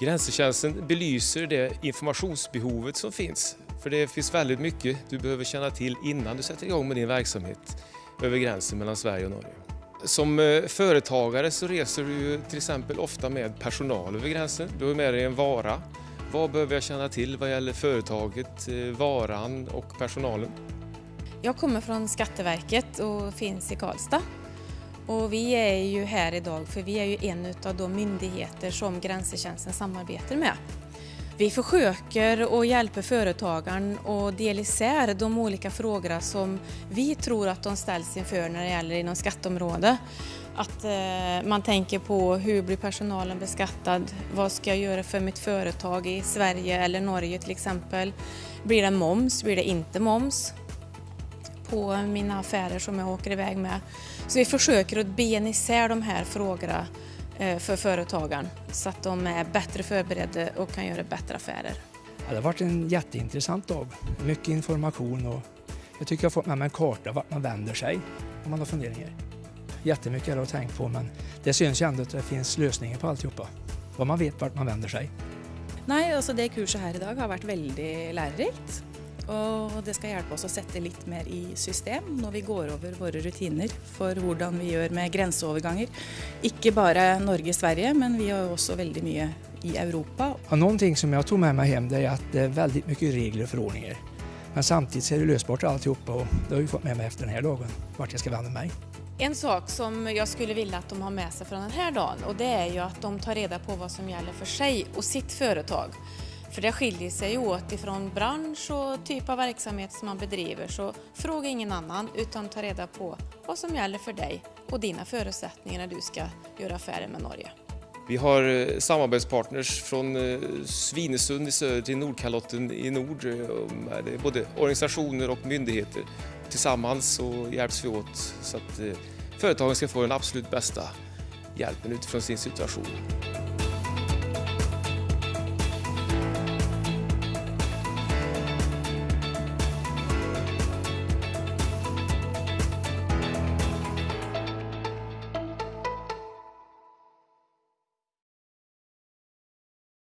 Grensetjänsten belyser det informationsbehovet som finns. För det finns väldigt mycket du behöver känna till innan du sätter igång med din verksamhet över gränsen mellan Sverige och Norge. Som eh, företagare så reser du ju till exempel ofta med personal över gränsen. Du har med dig en vara. Vad behöver jag känna till vad gäller företaget, eh, varan och personalen? Jag kommer från Skatteverket och finns i Karlstad. Och vi är ju här idag för vi är ju en av de myndigheter som Grensetjänsten samarbetar med. Vi försöker att hjälpa företagaren att dela isär de olika frågorna som vi tror att de ställs inför när det gäller inom skatteområdet. Att eh, man tänker på hur blir personalen beskattad? Vad ska jag göra för mitt företag i Sverige eller Norge till exempel? Blir det moms? Blir det inte moms? På mina affärer som jag åker iväg med. Så vi försöker att bena isär de här frågorna eh, för företagaren så att de är bättre förberedda och kan göra bättre affärer. Ja, det har varit en jätteintressant dag. Mycket information och jag tycker jag har fått med mig en karta vart man vänder sig om man har funderingar. Jättemycket är det att tänka på men det syns ju ändå att det finns lösningar på alltihopa. Vad man vet vart man vänder sig. Nej, alltså det kurset här idag har varit väldigt lärorikt. Og det skal hjelpe oss å sette litt mer i system når vi går over våre rutiner for hvordan vi gjør med grenseoverganger. Ikke bare Norge-Sverige, men vi har også veldig mye i Europa. Ja, någonting som jag tog med mig hem det är att det är väldigt mycket regler och förordningar. Men samtidigt är det lösbart alltihopa och det har jag fått med mig efter den här dagen, vart jag ska vända mig. En sak som jag skulle vilja att de har med sig från den här dagen och det är ju att de tar reda på vad som gäller för sig och sitt företag. För det skiljer sig åt ifrån bransch och typ av verksamhet som man bedriver så fråga ingen annan utan ta reda på vad som gäller för dig och dina förutsättningar när du ska göra affärer med Norge. Vi har eh, samarbetspartners från eh, Svinesund i söder till Nordkalotten i nord. Det är både organisationer och myndigheter. Tillsammans så hjälps vi åt så att eh, företagen ska få den absolut bästa hjälpen utifrån sin situation.